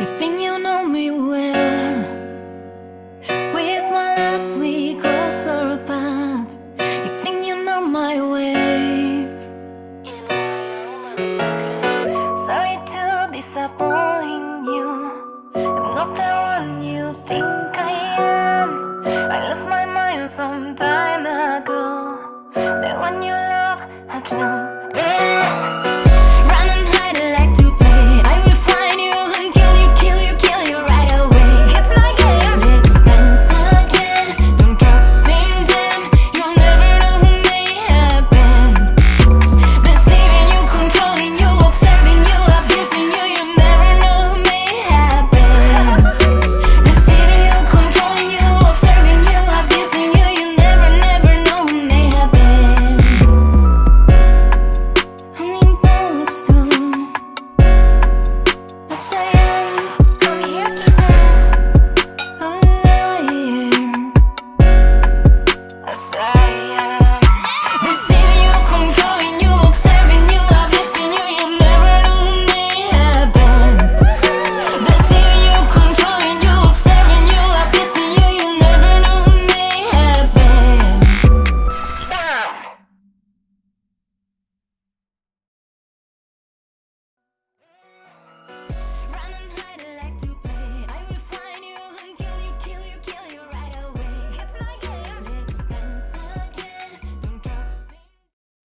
You think you know me well. Where's my last we grow so apart You think you know my ways. Sorry to disappoint you. I'm not the one you think I am. I lost my mind some time ago. The one you love has long been